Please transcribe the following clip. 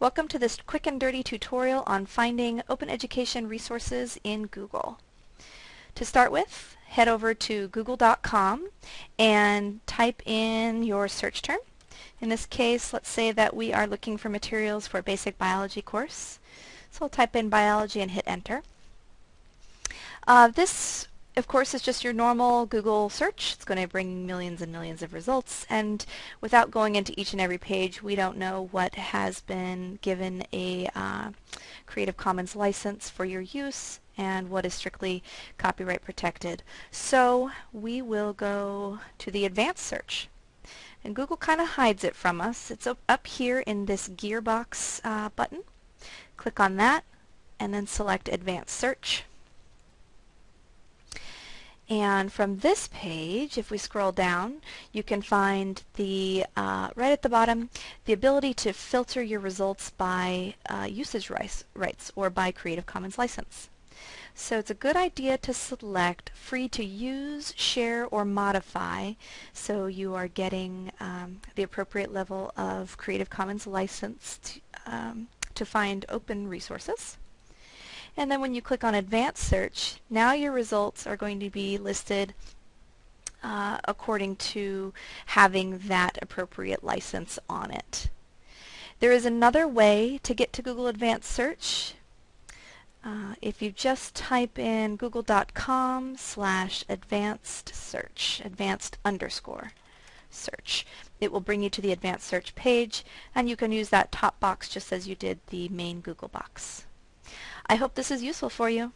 Welcome to this quick and dirty tutorial on finding open education resources in Google. To start with, head over to google.com and type in your search term. In this case, let's say that we are looking for materials for a basic biology course. So I'll type in biology and hit enter. Uh, this of course, it's just your normal Google search. It's going to bring millions and millions of results. And without going into each and every page, we don't know what has been given a uh, Creative Commons license for your use and what is strictly copyright protected. So we will go to the advanced search. And Google kind of hides it from us. It's up here in this gearbox uh, button. Click on that and then select advanced search. And from this page, if we scroll down, you can find the, uh, right at the bottom, the ability to filter your results by uh, usage rights, or by Creative Commons license. So it's a good idea to select free to use, share, or modify so you are getting um, the appropriate level of Creative Commons license to, um, to find open resources. And then when you click on Advanced Search, now your results are going to be listed uh, according to having that appropriate license on it. There is another way to get to Google Advanced Search. Uh, if you just type in google.com slash advanced search, advanced underscore search, it will bring you to the advanced search page and you can use that top box just as you did the main Google box. I hope this is useful for you.